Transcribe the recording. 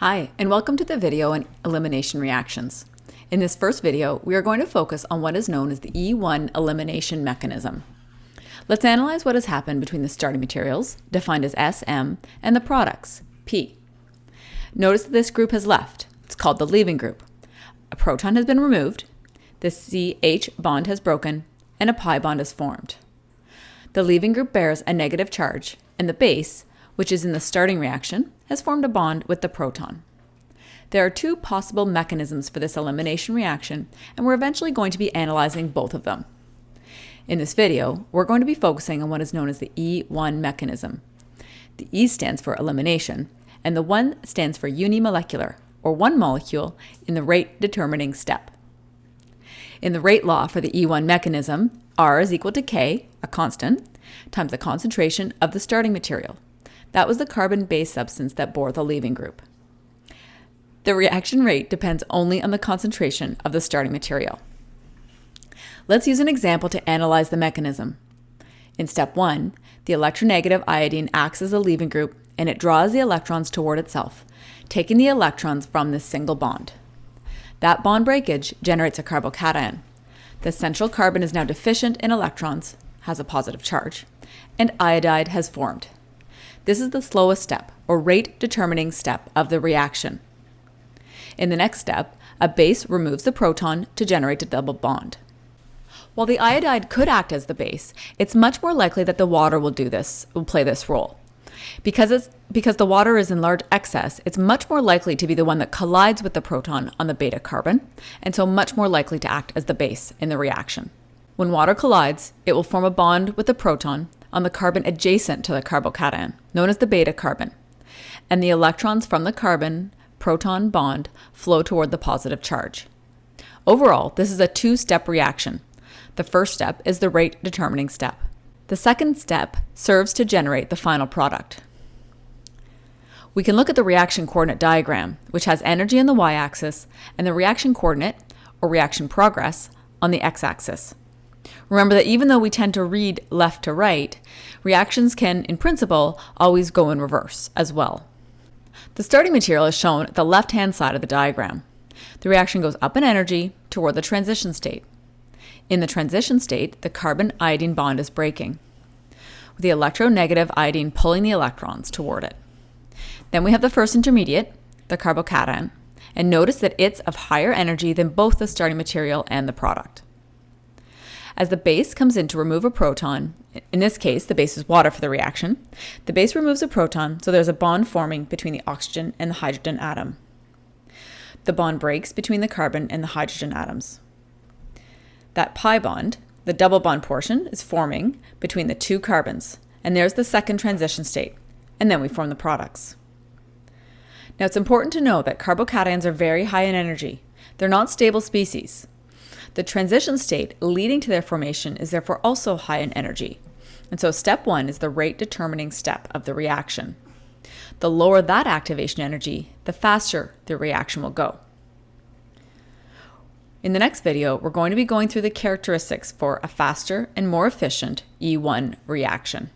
Hi, and welcome to the video on elimination reactions. In this first video, we are going to focus on what is known as the E1 elimination mechanism. Let's analyze what has happened between the starting materials, defined as SM, and the products, P. Notice that this group has left. It's called the leaving group. A proton has been removed, the CH bond has broken, and a pi bond is formed. The leaving group bears a negative charge, and the base, which is in the starting reaction, has formed a bond with the proton. There are two possible mechanisms for this elimination reaction, and we're eventually going to be analyzing both of them. In this video, we're going to be focusing on what is known as the E1 mechanism. The E stands for elimination, and the 1 stands for unimolecular, or one molecule, in the rate determining step. In the rate law for the E1 mechanism, R is equal to K, a constant, times the concentration of the starting material, that was the carbon-based substance that bore the leaving group. The reaction rate depends only on the concentration of the starting material. Let's use an example to analyze the mechanism. In step one, the electronegative iodine acts as a leaving group and it draws the electrons toward itself, taking the electrons from this single bond. That bond breakage generates a carbocation. The central carbon is now deficient in electrons, has a positive charge, and iodide has formed. This is the slowest step, or rate determining step of the reaction. In the next step, a base removes the proton to generate a double bond. While the iodide could act as the base, it's much more likely that the water will do this, will play this role. Because, it's, because the water is in large excess, it's much more likely to be the one that collides with the proton on the beta carbon, and so much more likely to act as the base in the reaction. When water collides, it will form a bond with the proton on the carbon adjacent to the carbocation, known as the beta carbon, and the electrons from the carbon proton bond flow toward the positive charge. Overall, this is a two-step reaction. The first step is the rate determining step. The second step serves to generate the final product. We can look at the reaction coordinate diagram, which has energy on the y-axis and the reaction coordinate, or reaction progress, on the x-axis. Remember that even though we tend to read left to right, reactions can, in principle, always go in reverse as well. The starting material is shown at the left-hand side of the diagram. The reaction goes up in energy toward the transition state. In the transition state, the carbon-iodine bond is breaking, with the electronegative iodine pulling the electrons toward it. Then we have the first intermediate, the carbocation, and notice that it's of higher energy than both the starting material and the product. As the base comes in to remove a proton, in this case, the base is water for the reaction, the base removes a proton, so there's a bond forming between the oxygen and the hydrogen atom. The bond breaks between the carbon and the hydrogen atoms. That pi bond, the double bond portion, is forming between the two carbons, and there's the second transition state, and then we form the products. Now it's important to know that carbocations are very high in energy. They're not stable species. The transition state leading to their formation is therefore also high in energy. And so step one is the rate determining step of the reaction. The lower that activation energy, the faster the reaction will go. In the next video, we're going to be going through the characteristics for a faster and more efficient E1 reaction.